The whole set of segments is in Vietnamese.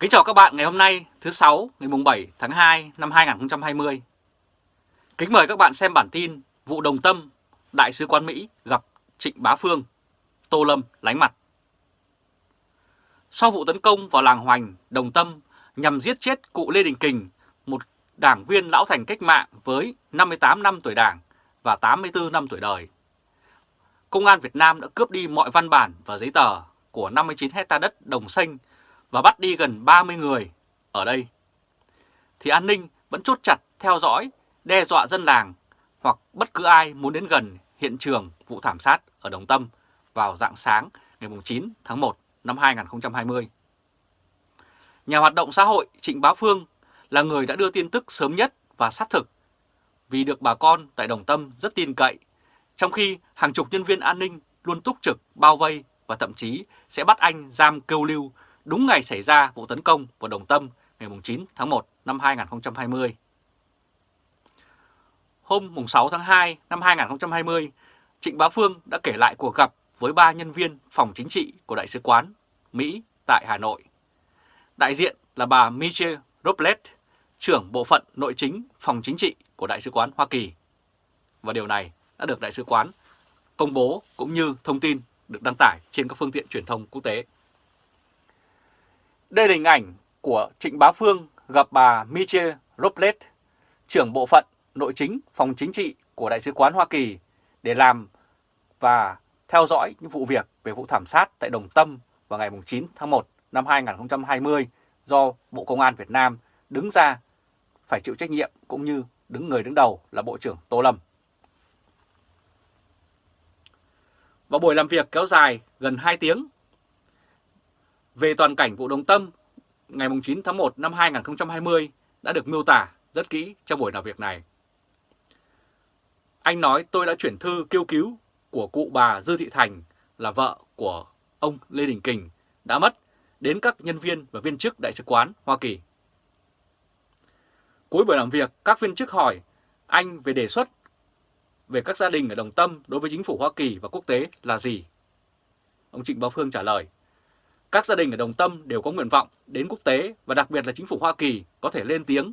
Kính chào các bạn ngày hôm nay thứ sáu ngày mùng 7 tháng 2 năm 2020. Kính mời các bạn xem bản tin vụ Đồng Tâm, Đại sứ quán Mỹ gặp Trịnh Bá Phương, Tô Lâm lánh mặt. Sau vụ tấn công vào làng Hoành, Đồng Tâm nhằm giết chết cụ Lê Đình Kình, một đảng viên lão thành cách mạng với 58 năm tuổi đảng và 84 năm tuổi đời. Công an Việt Nam đã cướp đi mọi văn bản và giấy tờ của 59 hecta đất đồng xanh và bắt đi gần 30 người ở đây, thì an ninh vẫn chốt chặt theo dõi, đe dọa dân làng hoặc bất cứ ai muốn đến gần hiện trường vụ thảm sát ở Đồng Tâm vào dạng sáng ngày 9 tháng 1 năm 2020. Nhà hoạt động xã hội Trịnh Bá Phương là người đã đưa tin tức sớm nhất và xác thực vì được bà con tại Đồng Tâm rất tin cậy, trong khi hàng chục nhân viên an ninh luôn túc trực bao vây và thậm chí sẽ bắt anh giam kêu lưu đúng ngày xảy ra vụ tấn công vào Đồng Tâm ngày 9 tháng 1 năm 2020. Hôm 6 tháng 2 năm 2020, Trịnh Bá Phương đã kể lại cuộc gặp với ba nhân viên phòng chính trị của Đại sứ quán Mỹ tại Hà Nội. Đại diện là bà Michelle Robles, trưởng bộ phận nội chính phòng chính trị của Đại sứ quán Hoa Kỳ. Và điều này đã được Đại sứ quán công bố cũng như thông tin được đăng tải trên các phương tiện truyền thông quốc tế. Đây là hình ảnh của Trịnh Bá Phương gặp bà Michelle Robles, trưởng bộ phận nội chính phòng chính trị của Đại sứ quán Hoa Kỳ để làm và theo dõi những vụ việc về vụ thảm sát tại Đồng Tâm vào ngày 9 tháng 1 năm 2020 do Bộ Công an Việt Nam đứng ra phải chịu trách nhiệm cũng như đứng người đứng đầu là Bộ trưởng Tô Lâm. Và buổi làm việc kéo dài gần 2 tiếng về toàn cảnh vụ Đồng Tâm ngày 9 tháng 1 năm 2020 đã được miêu tả rất kỹ trong buổi làm việc này. Anh nói tôi đã chuyển thư kêu cứu của cụ bà Dư Thị Thành là vợ của ông Lê Đình Kình đã mất đến các nhân viên và viên chức Đại sứ quán Hoa Kỳ. Cuối buổi làm việc, các viên chức hỏi anh về đề xuất về các gia đình ở Đồng Tâm đối với chính phủ Hoa Kỳ và quốc tế là gì? Ông Trịnh Bá Phương trả lời, các gia đình ở Đồng Tâm đều có nguyện vọng đến quốc tế và đặc biệt là chính phủ Hoa Kỳ có thể lên tiếng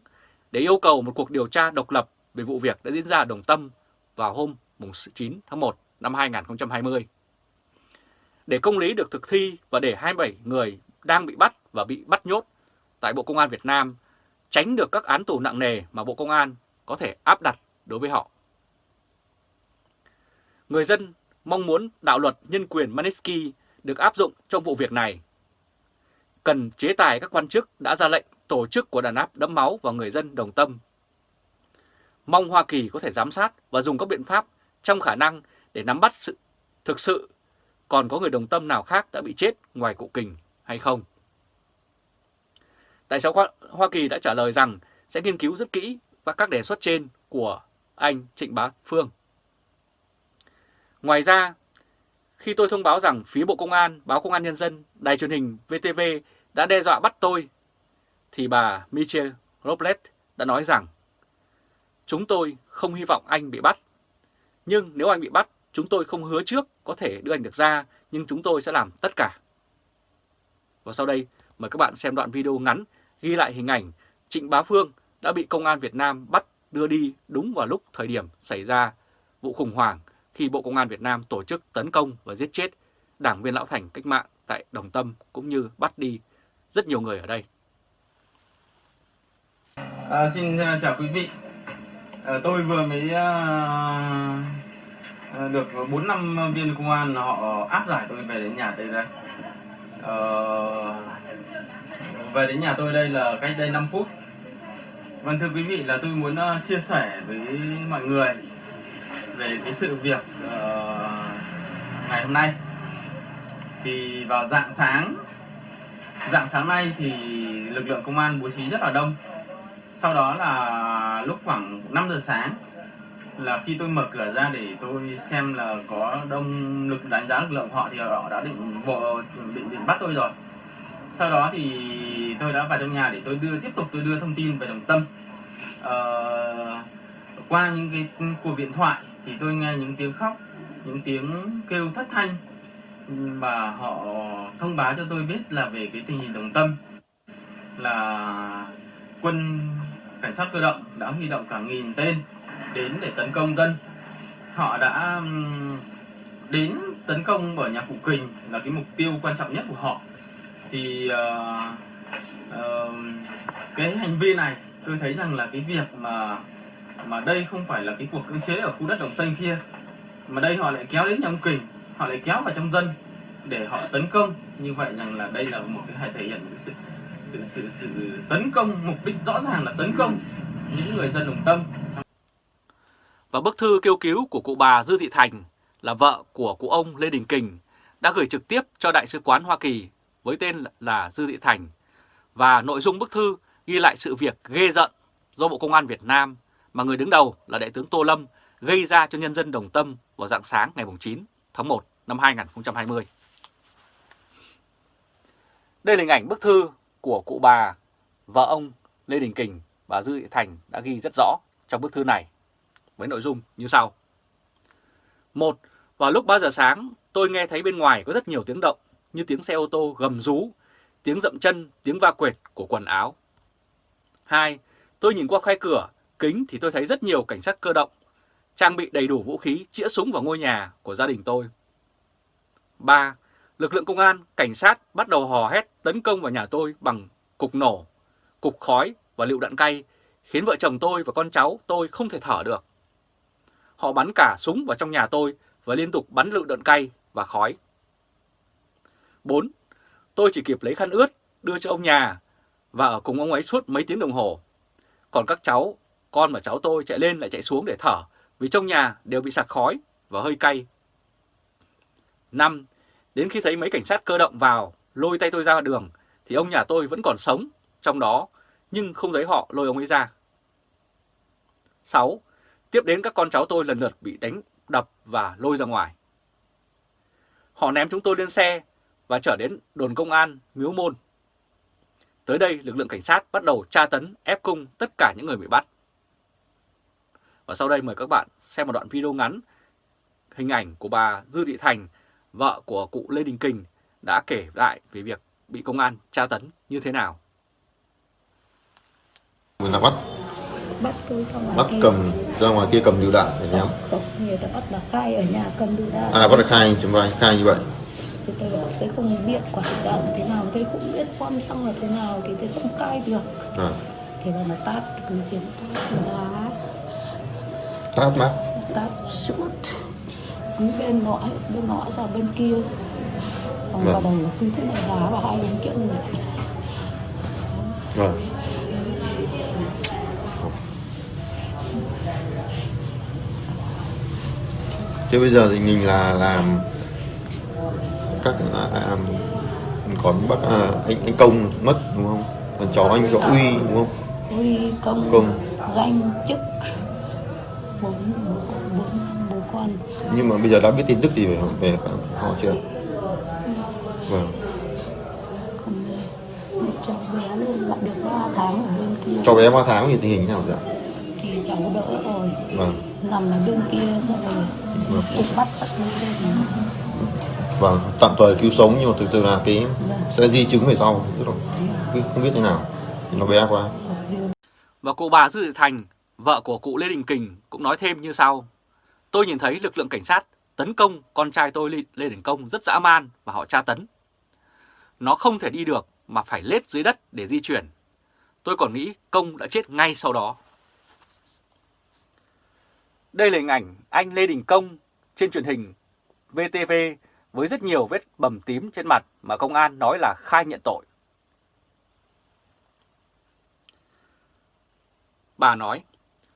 để yêu cầu một cuộc điều tra độc lập về vụ việc đã diễn ra ở Đồng Tâm vào hôm 9 tháng 1 năm 2020. Để công lý được thực thi và để 27 người đang bị bắt và bị bắt nhốt tại Bộ Công an Việt Nam, tránh được các án tù nặng nề mà Bộ Công an có thể áp đặt đối với họ. Người dân mong muốn đạo luật nhân quyền Magnitsky được áp dụng trong vụ việc này. Cần chế tài các quan chức đã ra lệnh tổ chức của đàn áp đẫm máu vào người dân đồng tâm. Mong Hoa Kỳ có thể giám sát và dùng các biện pháp trong khả năng để nắm bắt sự thực sự còn có người đồng tâm nào khác đã bị chết ngoài cụ kình hay không. Đại sứ Hoa Kỳ đã trả lời rằng sẽ nghiên cứu rất kỹ và các đề xuất trên của anh Trịnh Bá Phương. Ngoài ra, khi tôi thông báo rằng phía Bộ Công an, Báo Công an Nhân dân, Đài truyền hình VTV đã đe dọa bắt tôi, thì bà Michelle Robles đã nói rằng Chúng tôi không hy vọng anh bị bắt, nhưng nếu anh bị bắt, chúng tôi không hứa trước có thể đưa anh được ra, nhưng chúng tôi sẽ làm tất cả. Và sau đây, mời các bạn xem đoạn video ngắn ghi lại hình ảnh Trịnh Bá Phương đã bị Công an Việt Nam bắt đưa đi đúng vào lúc thời điểm xảy ra vụ khủng hoảng khi Bộ Công an Việt Nam tổ chức tấn công và giết chết đảng viên Lão Thành cách mạng tại Đồng Tâm cũng như bắt đi rất nhiều người ở đây. À, xin à, chào quý vị. À, tôi vừa mới à, à được 4 năm viên công an họ áp giải tôi về đến nhà tôi đây. À, về đến nhà tôi đây là cách đây 5 phút. Vâng thưa quý vị là tôi muốn à, chia sẻ với mọi người về cái sự việc uh, ngày hôm nay. Thì vào dạng sáng dạng sáng nay thì lực lượng công an bố trí rất là đông. Sau đó là lúc khoảng 5 giờ sáng là khi tôi mở cửa ra để tôi xem là có đông lực đánh giá lực lượng họ thì họ đã định bộ định định bắt tôi rồi. Sau đó thì tôi đã vào trong nhà để tôi đưa tiếp tục tôi đưa thông tin về đồng tâm. Uh, qua những cái cuộc điện thoại thì tôi nghe những tiếng khóc những tiếng kêu thất thanh và họ thông báo cho tôi biết là về cái tình hình đồng tâm là quân cảnh sát cơ động đã huy động cả nghìn tên đến để tấn công dân. Họ đã đến tấn công ở nhà cụ kình là cái mục tiêu quan trọng nhất của họ. Thì uh, uh, cái hành vi này tôi thấy rằng là cái việc mà mà đây không phải là cái cuộc cưỡng chế ở khu đất đồng xanh kia. Mà đây họ lại kéo đến nhà ông kình, họ lại kéo vào trong dân để họ tấn công. Như vậy rằng là đây là một cái thể hiện sự sự sự sự tấn công, mục đích rõ ràng là tấn công những người dân đồng tâm. Và bức thư kêu cứu của cụ bà Dư Thị Thành là vợ của cụ ông Lê Đình Kình đã gửi trực tiếp cho Đại sứ quán Hoa Kỳ với tên là Dư Thị Thành. Và nội dung bức thư ghi lại sự việc ghê giận do Bộ Công an Việt Nam mà người đứng đầu là Đại tướng Tô Lâm gây ra cho nhân dân Đồng Tâm vào dạng sáng ngày 9 tháng 1 năm 2020. Đây là hình ảnh bức thư của cụ bà, vợ ông Lê Đình Kình và Dư Thị Thành đã ghi rất rõ trong bức thư này với nội dung như sau. Một, vào lúc 3 giờ sáng tôi nghe thấy bên ngoài có rất nhiều tiếng động như tiếng xe ô tô gầm rú, tiếng dậm chân, tiếng va quệt của quần áo. 2. Tôi nhìn qua khe cửa, kính thì tôi thấy rất nhiều cảnh sát cơ động, trang bị đầy đủ vũ khí, chĩa súng vào ngôi nhà của gia đình tôi. 3. Lực lượng công an, cảnh sát bắt đầu hò hét tấn công vào nhà tôi bằng cục nổ, cục khói và lựu đạn cay, khiến vợ chồng tôi và con cháu tôi không thể thở được. Họ bắn cả súng vào trong nhà tôi và liên tục bắn lựu đạn cay và khói. 4. Tôi chỉ kịp lấy khăn ướt đưa cho ông nhà và ở cùng ông ấy suốt mấy tiếng đồng hồ. Còn các cháu, con và cháu tôi chạy lên lại chạy xuống để thở vì trong nhà đều bị sặc khói và hơi cay. 5. Đến khi thấy mấy cảnh sát cơ động vào lôi tay tôi ra đường thì ông nhà tôi vẫn còn sống trong đó nhưng không thấy họ lôi ông ấy ra. 6. Tiếp đến các con cháu tôi lần lượt bị đánh, đập và lôi ra ngoài. Họ ném chúng tôi lên xe và trở đến đồn công an Miếu Môn. Tới đây, lực lượng cảnh sát bắt đầu tra tấn, ép cung tất cả những người bị bắt. Và sau đây mời các bạn xem một đoạn video ngắn hình ảnh của bà Dư Thị Thành, vợ của cụ Lê Đình Kình đã kể lại về việc bị công an tra tấn như thế nào. Người ta bắt? Bắt tôi ra ngoài bắt kia. cầm ra ngoài kia cầm lựu đạn để ném Không, người ta bắt bà khai ở nhà cầm lựu đạn. À bắt khai chấm vai khai như vậy. Thì tôi bảo tôi không biết quả lựu đạn thế nào tôi cũng biết bom xăng là thế nào thì tôi không khai được. À, thì là nó tát cứ khiến tát đá tát mát tát suốt bên ngõ bên ngõ ra bên kia. Xong Vâng. vào đầu cứ thế này đá vào hai bên kia người. Vâng. Thế bây giờ thì mình là làm các à, à, còn bác à, anh anh công mất đúng không? Còn cháu anh có uy đúng không? Uy công, Công. danh chức nhưng mà bây giờ đã biết tin tức gì về về họ chưa? Vâng. Còn một cháu bé lại được 3 tháng ở bên kia. Cho bé 3 tháng thì tình hình thế nào dạ thì cháu đỡ rồi. Vâng. Nằm ở bên kia rồi. Vâng. cũng bắt tận lên vâng tạm thời cứu sống nhưng mà thực sự là cái Vâng. sẽ di chứng về sau. Tức là không biết- không biết thế nào. Thì nó bé quá. Và cụ bà Dư Thị Thành, vợ của cụ Lê Đình Kình cũng nói thêm như sau. Tôi nhìn thấy lực lượng cảnh sát tấn công con trai tôi Lê, Đình Công rất dã man và họ tra tấn. Nó không thể đi được mà phải lết dưới đất để di chuyển. Tôi còn nghĩ Công đã chết ngay sau đó. Đây là hình ảnh anh Lê Đình Công trên truyền hình VTV với rất nhiều vết bầm tím trên mặt mà công an nói là khai nhận tội. Bà nói,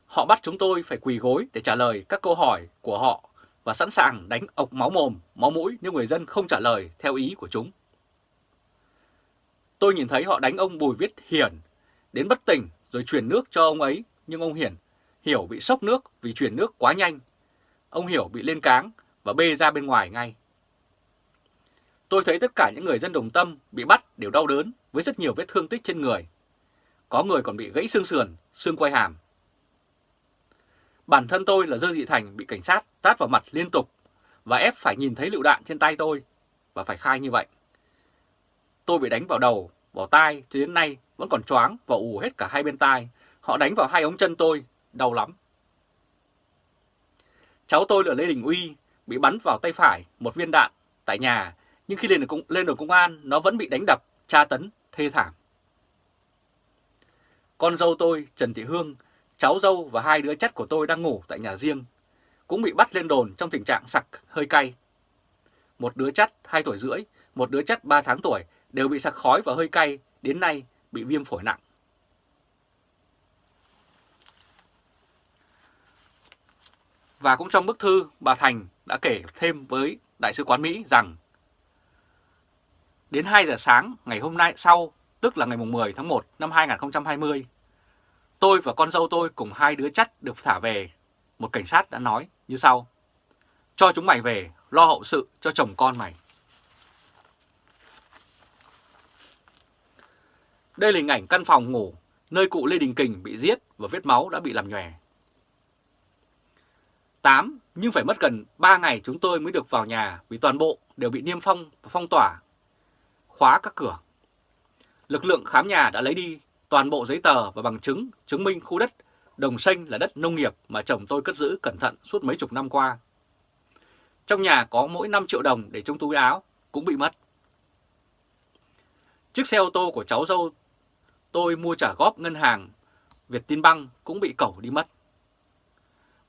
họ bắt chúng tôi phải quỳ gối để trả lời các câu hỏi của họ và sẵn sàng đánh ộc máu mồm, máu mũi nếu người dân không trả lời theo ý của chúng. Tôi nhìn thấy họ đánh ông Bùi Viết Hiển đến bất tỉnh rồi truyền nước cho ông ấy, nhưng ông Hiển Hiểu bị sốc nước vì chuyển nước quá nhanh. Ông Hiểu bị lên cáng và bê ra bên ngoài ngay. Tôi thấy tất cả những người dân đồng tâm bị bắt đều đau đớn với rất nhiều vết thương tích trên người. Có người còn bị gãy xương sườn, xương quai hàm. Bản thân tôi là Dơ Dị Thành bị cảnh sát tát vào mặt liên tục và ép phải nhìn thấy lựu đạn trên tay tôi và phải khai như vậy. Tôi bị đánh vào đầu vào tai cho đến nay vẫn còn choáng và ù hết cả hai bên tai. Họ đánh vào hai ống chân tôi, đau lắm. Cháu tôi là Lê Đình Uy, bị bắn vào tay phải một viên đạn tại nhà, nhưng khi lên được, lên được công an, nó vẫn bị đánh đập, tra tấn, thê thảm. Con dâu tôi, Trần Thị Hương, cháu dâu và hai đứa chất của tôi đang ngủ tại nhà riêng, cũng bị bắt lên đồn trong tình trạng sặc hơi cay. Một đứa chất 2 tuổi rưỡi, một đứa chất 3 tháng tuổi đều bị sặc khói và hơi cay, đến nay bị viêm phổi nặng. Và cũng trong bức thư, bà Thành đã kể thêm với Đại sứ quán Mỹ rằng Đến 2 giờ sáng ngày hôm nay sau, tức là ngày 10 tháng 1 năm 2020, tôi và con dâu tôi cùng hai đứa chắt được thả về. Một cảnh sát đã nói như sau. Cho chúng mày về, lo hậu sự cho chồng con mày. Đây là hình ảnh căn phòng ngủ nơi cụ Lê Đình Kình bị giết và vết máu đã bị làm nhòe. 8. Nhưng phải mất gần 3 ngày chúng tôi mới được vào nhà vì toàn bộ đều bị niêm phong và phong tỏa, khóa các cửa. Lực lượng khám nhà đã lấy đi toàn bộ giấy tờ và bằng chứng chứng minh khu đất Đồng Xanh là đất nông nghiệp mà chồng tôi cất giữ cẩn thận suốt mấy chục năm qua. Trong nhà có mỗi 5 triệu đồng để trong túi áo cũng bị mất. Chiếc xe ô tô của cháu dâu tôi mua trả góp ngân hàng Việt Tin Băng cũng bị cẩu đi mất.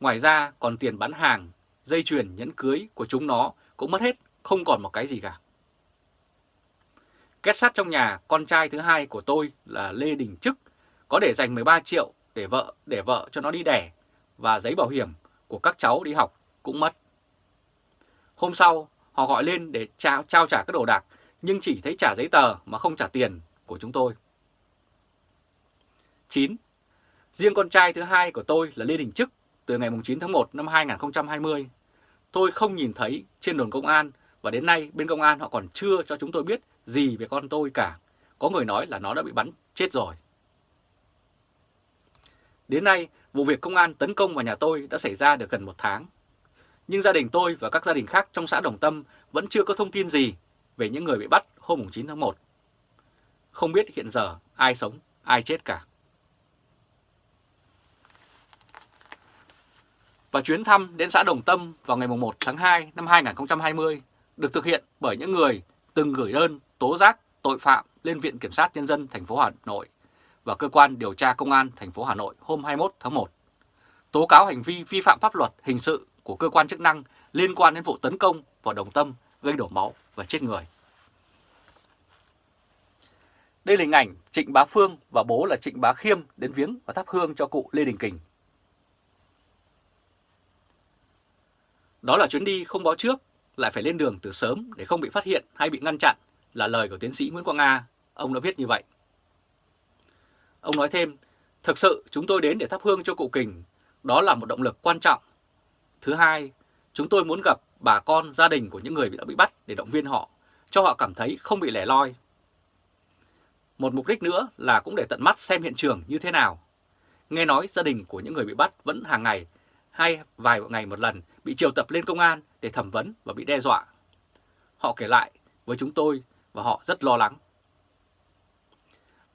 Ngoài ra còn tiền bán hàng, dây chuyền nhẫn cưới của chúng nó cũng mất hết, không còn một cái gì cả. Kết sắt trong nhà con trai thứ hai của tôi là Lê Đình Trức có để dành 13 triệu để vợ để vợ cho nó đi đẻ và giấy bảo hiểm của các cháu đi học cũng mất. Hôm sau họ gọi lên để trao, trao trả các đồ đạc nhưng chỉ thấy trả giấy tờ mà không trả tiền của chúng tôi. 9. Riêng con trai thứ hai của tôi là Lê Đình Trức từ ngày 9 tháng 1 năm 2020. Tôi không nhìn thấy trên đồn công an và đến nay bên công an họ còn chưa cho chúng tôi biết gì về con tôi cả. Có người nói là nó đã bị bắn chết rồi. Đến nay, vụ việc công an tấn công vào nhà tôi đã xảy ra được gần một tháng. Nhưng gia đình tôi và các gia đình khác trong xã Đồng Tâm vẫn chưa có thông tin gì về những người bị bắt hôm 9 tháng 1. Không biết hiện giờ ai sống, ai chết cả. Và chuyến thăm đến xã Đồng Tâm vào ngày 1 tháng 2 năm 2020 được thực hiện bởi những người từng gửi đơn tố giác tội phạm lên Viện Kiểm sát Nhân dân thành phố Hà Nội và Cơ quan Điều tra Công an thành phố Hà Nội hôm 21 tháng 1. Tố cáo hành vi vi phạm pháp luật hình sự của cơ quan chức năng liên quan đến vụ tấn công vào Đồng Tâm gây đổ máu và chết người. Đây là hình ảnh Trịnh Bá Phương và bố là Trịnh Bá Khiêm đến viếng và thắp hương cho cụ Lê Đình Kình. Đó là chuyến đi không báo trước, lại phải lên đường từ sớm để không bị phát hiện hay bị ngăn chặn là lời của tiến sĩ Nguyễn Quang Nga. Ông đã viết như vậy. Ông nói thêm, thực sự chúng tôi đến để thắp hương cho cụ Kình, đó là một động lực quan trọng. Thứ hai, chúng tôi muốn gặp bà con, gia đình của những người đã bị bắt để động viên họ, cho họ cảm thấy không bị lẻ loi. Một mục đích nữa là cũng để tận mắt xem hiện trường như thế nào. Nghe nói gia đình của những người bị bắt vẫn hàng ngày hay vài ngày một lần bị triệu tập lên công an để thẩm vấn và bị đe dọa. Họ kể lại với chúng tôi và họ rất lo lắng.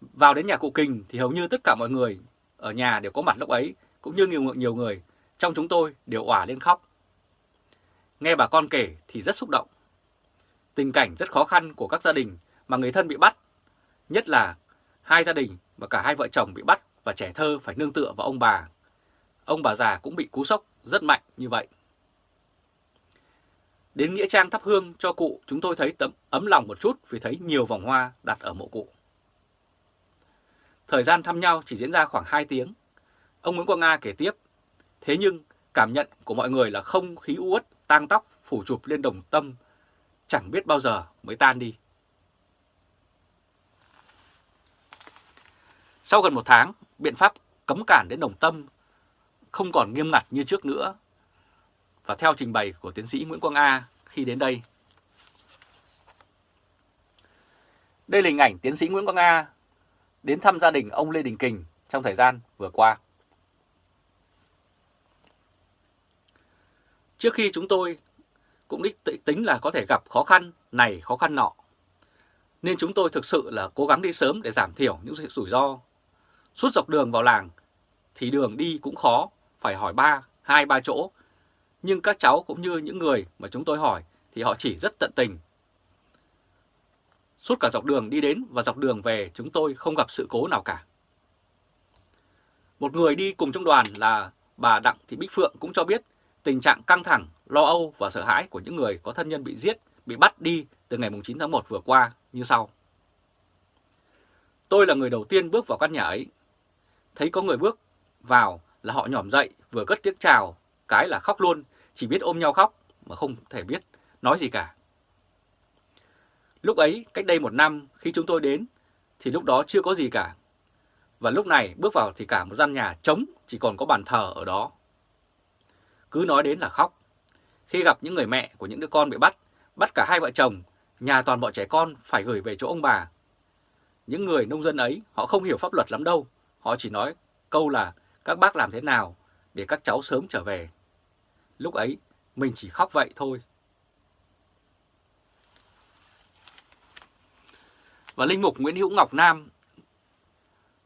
Vào đến nhà cụ Kình thì hầu như tất cả mọi người ở nhà đều có mặt lúc ấy, cũng như nhiều, nhiều người trong chúng tôi đều òa lên khóc. Nghe bà con kể thì rất xúc động. Tình cảnh rất khó khăn của các gia đình mà người thân bị bắt, nhất là hai gia đình và cả hai vợ chồng bị bắt và trẻ thơ phải nương tựa vào ông bà. Ông bà già cũng bị cú sốc rất mạnh như vậy. Đến Nghĩa Trang thắp hương cho cụ chúng tôi thấy tấm ấm lòng một chút vì thấy nhiều vòng hoa đặt ở mộ cụ. Thời gian thăm nhau chỉ diễn ra khoảng 2 tiếng. Ông Nguyễn Quang Nga kể tiếp, thế nhưng cảm nhận của mọi người là không khí uất, tang tóc, phủ chụp lên đồng tâm, chẳng biết bao giờ mới tan đi. Sau gần một tháng, biện pháp cấm cản đến đồng tâm không còn nghiêm ngặt như trước nữa. Và theo trình bày của tiến sĩ Nguyễn Quang A khi đến đây. Đây là hình ảnh tiến sĩ Nguyễn Quang A đến thăm gia đình ông Lê Đình Kình trong thời gian vừa qua. Trước khi chúng tôi cũng đích tính là có thể gặp khó khăn này khó khăn nọ. Nên chúng tôi thực sự là cố gắng đi sớm để giảm thiểu những rủi ro. Suốt dọc đường vào làng thì đường đi cũng khó, phải hỏi ba, hai ba chỗ. Nhưng các cháu cũng như những người mà chúng tôi hỏi thì họ chỉ rất tận tình. Suốt cả dọc đường đi đến và dọc đường về chúng tôi không gặp sự cố nào cả. Một người đi cùng trong đoàn là bà Đặng Thị Bích Phượng cũng cho biết tình trạng căng thẳng, lo âu và sợ hãi của những người có thân nhân bị giết, bị bắt đi từ ngày 9 tháng 1 vừa qua như sau. Tôi là người đầu tiên bước vào căn nhà ấy. Thấy có người bước vào là họ nhỏm dậy vừa cất tiếng chào, cái là khóc luôn, chỉ biết ôm nhau khóc mà không thể biết nói gì cả. Lúc ấy, cách đây một năm khi chúng tôi đến thì lúc đó chưa có gì cả. Và lúc này bước vào thì cả một gian nhà trống chỉ còn có bàn thờ ở đó. Cứ nói đến là khóc. Khi gặp những người mẹ của những đứa con bị bắt, bắt cả hai vợ chồng, nhà toàn bọn trẻ con phải gửi về chỗ ông bà. Những người nông dân ấy họ không hiểu pháp luật lắm đâu, họ chỉ nói câu là các bác làm thế nào để các cháu sớm trở về. Lúc ấy mình chỉ khóc vậy thôi. Và Linh Mục Nguyễn Hữu Ngọc Nam,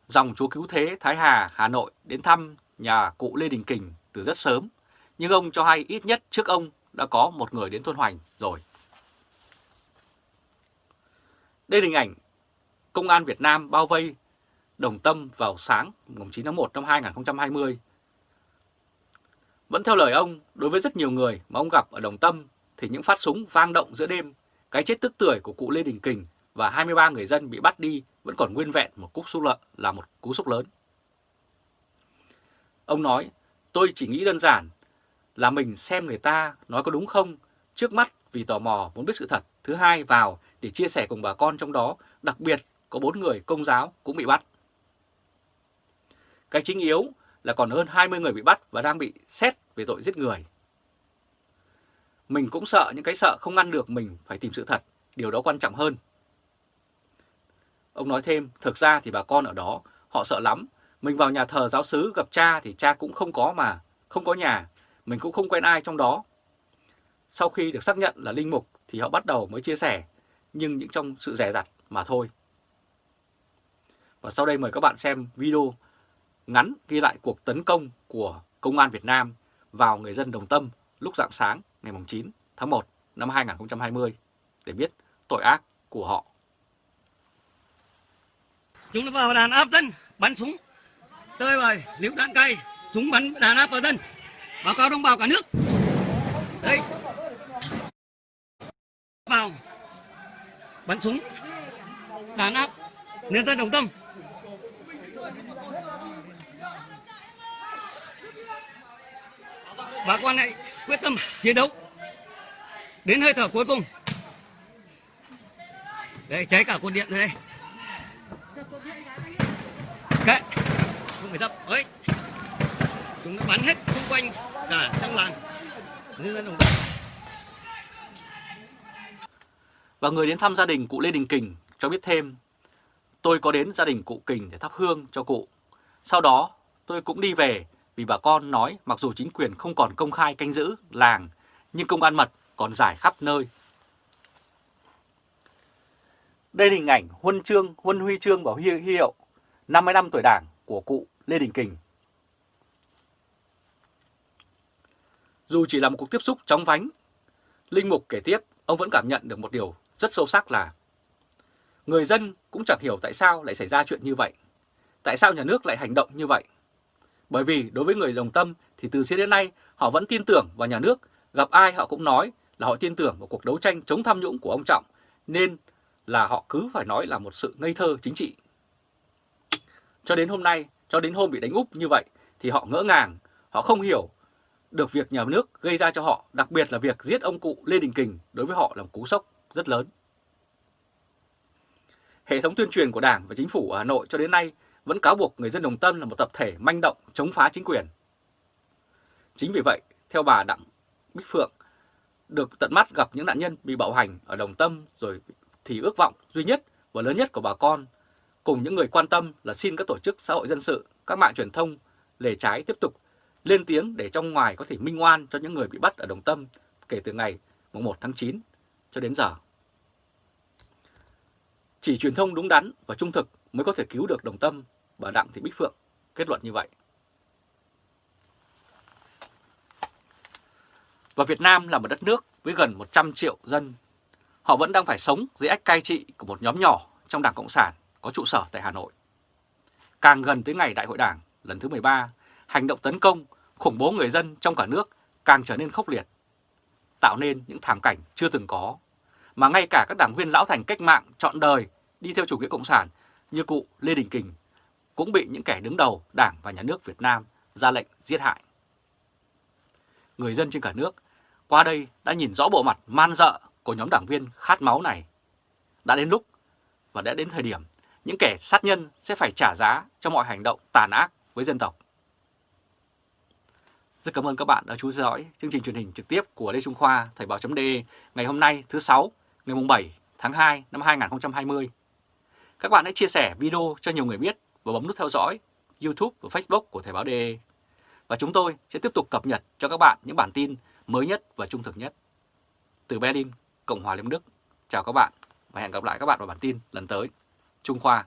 dòng chúa cứu thế Thái Hà, Hà Nội đến thăm nhà cụ Lê Đình Kình từ rất sớm. Nhưng ông cho hay ít nhất trước ông đã có một người đến thôn Hoành rồi. Đây là hình ảnh Công an Việt Nam bao vây Đồng Tâm vào sáng 9 tháng 1 năm 2020. Vẫn theo lời ông, đối với rất nhiều người mà ông gặp ở Đồng Tâm thì những phát súng vang động giữa đêm, cái chết tức tưởi của cụ Lê Đình Kình và 23 người dân bị bắt đi vẫn còn nguyên vẹn một cú xúc lợn là một cú sốc lớn. Ông nói, tôi chỉ nghĩ đơn giản là mình xem người ta nói có đúng không, trước mắt vì tò mò muốn biết sự thật, thứ hai vào để chia sẻ cùng bà con trong đó, đặc biệt có bốn người công giáo cũng bị bắt. Cái chính yếu là còn hơn 20 người bị bắt và đang bị xét về tội giết người. Mình cũng sợ những cái sợ không ngăn được mình phải tìm sự thật, điều đó quan trọng hơn. Ông nói thêm, thực ra thì bà con ở đó, họ sợ lắm. Mình vào nhà thờ giáo sứ gặp cha thì cha cũng không có mà, không có nhà, mình cũng không quen ai trong đó. Sau khi được xác nhận là linh mục thì họ bắt đầu mới chia sẻ, nhưng những trong sự rẻ rặt mà thôi. Và sau đây mời các bạn xem video ngắn ghi lại cuộc tấn công của Công an Việt Nam vào người dân Đồng Tâm lúc rạng sáng ngày 9 tháng 1 năm 2020 để biết tội ác của họ. Chúng nó vào đàn áp dân, bắn súng, tơi bời, liễu đạn cay, súng bắn đàn áp vào dân, báo cáo đồng bào cả nước. Đây, vào, bắn súng, đàn áp, nhân dân Đồng Tâm. Bà con hãy quyết tâm chiến đấu. Đến hơi thở cuối cùng. Đây cháy cả cột điện rồi đây. Kệ. Không phải dập. Ấy chúng nó bắn hết xung quanh cả trong làng. Nhân dân đồng Và người đến thăm gia đình cụ Lê Đình Kình cho biết thêm, tôi có đến gia đình cụ Kình để thắp hương cho cụ. Sau đó tôi cũng đi về vì bà con nói mặc dù chính quyền không còn công khai canh giữ làng, nhưng công an mật còn giải khắp nơi. Đây là hình ảnh huân chương, huân huy chương và huy hiệu 50 năm tuổi đảng của cụ Lê Đình Kình. Dù chỉ là một cuộc tiếp xúc chóng vánh, Linh Mục kể tiếp, ông vẫn cảm nhận được một điều rất sâu sắc là người dân cũng chẳng hiểu tại sao lại xảy ra chuyện như vậy. Tại sao nhà nước lại hành động như vậy? Bởi vì đối với người đồng tâm thì từ xưa đến nay họ vẫn tin tưởng vào nhà nước, gặp ai họ cũng nói là họ tin tưởng vào cuộc đấu tranh chống tham nhũng của ông Trọng, nên là họ cứ phải nói là một sự ngây thơ chính trị. Cho đến hôm nay, cho đến hôm bị đánh úp như vậy thì họ ngỡ ngàng, họ không hiểu được việc nhà nước gây ra cho họ, đặc biệt là việc giết ông cụ Lê Đình Kình đối với họ là một cú sốc rất lớn. Hệ thống tuyên truyền của Đảng và Chính phủ ở Hà Nội cho đến nay vẫn cáo buộc người dân Đồng Tâm là một tập thể manh động chống phá chính quyền. Chính vì vậy, theo bà Đặng Bích Phượng, được tận mắt gặp những nạn nhân bị bạo hành ở Đồng Tâm rồi thì ước vọng duy nhất và lớn nhất của bà con cùng những người quan tâm là xin các tổ chức xã hội dân sự, các mạng truyền thông lề trái tiếp tục lên tiếng để trong ngoài có thể minh oan cho những người bị bắt ở Đồng Tâm kể từ ngày 1 tháng 9 cho đến giờ. Chỉ truyền thông đúng đắn và trung thực mới có thể cứu được Đồng Tâm bà Đặng Thị Bích Phượng kết luận như vậy. Và Việt Nam là một đất nước với gần 100 triệu dân. Họ vẫn đang phải sống dưới ách cai trị của một nhóm nhỏ trong Đảng Cộng sản có trụ sở tại Hà Nội. Càng gần tới ngày Đại hội Đảng lần thứ 13, hành động tấn công, khủng bố người dân trong cả nước càng trở nên khốc liệt, tạo nên những thảm cảnh chưa từng có, mà ngay cả các đảng viên lão thành cách mạng chọn đời đi theo chủ nghĩa cộng sản như cụ Lê Đình Kình cũng bị những kẻ đứng đầu Đảng và Nhà nước Việt Nam ra lệnh giết hại. Người dân trên cả nước qua đây đã nhìn rõ bộ mặt man dợ của nhóm đảng viên khát máu này. Đã đến lúc và đã đến thời điểm những kẻ sát nhân sẽ phải trả giá cho mọi hành động tàn ác với dân tộc. Rất cảm ơn các bạn đã chú ý theo dõi chương trình truyền hình trực tiếp của Lê Trung Khoa, Thời báo .de ngày hôm nay, thứ 6 ngày 7 tháng 2 năm 2020. Các bạn hãy chia sẻ video cho nhiều người biết và bấm nút theo dõi YouTube và Facebook của Thời báo DE. Và chúng tôi sẽ tiếp tục cập nhật cho các bạn những bản tin mới nhất và trung thực nhất. Từ Berlin, Cộng hòa Liên Đức, chào các bạn và hẹn gặp lại các bạn vào bản tin lần tới. Trung Khoa